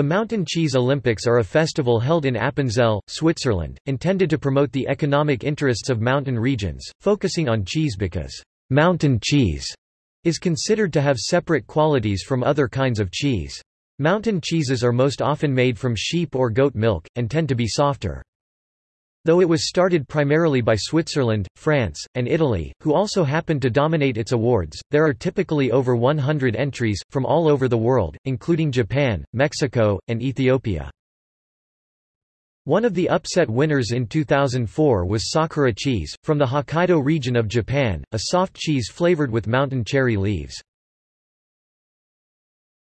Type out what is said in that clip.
The Mountain Cheese Olympics are a festival held in Appenzell, Switzerland, intended to promote the economic interests of mountain regions, focusing on cheese because mountain cheese is considered to have separate qualities from other kinds of cheese. Mountain cheeses are most often made from sheep or goat milk, and tend to be softer. Though it was started primarily by Switzerland, France, and Italy, who also happened to dominate its awards, there are typically over 100 entries, from all over the world, including Japan, Mexico, and Ethiopia. One of the upset winners in 2004 was Sakura cheese, from the Hokkaido region of Japan, a soft cheese flavored with mountain cherry leaves.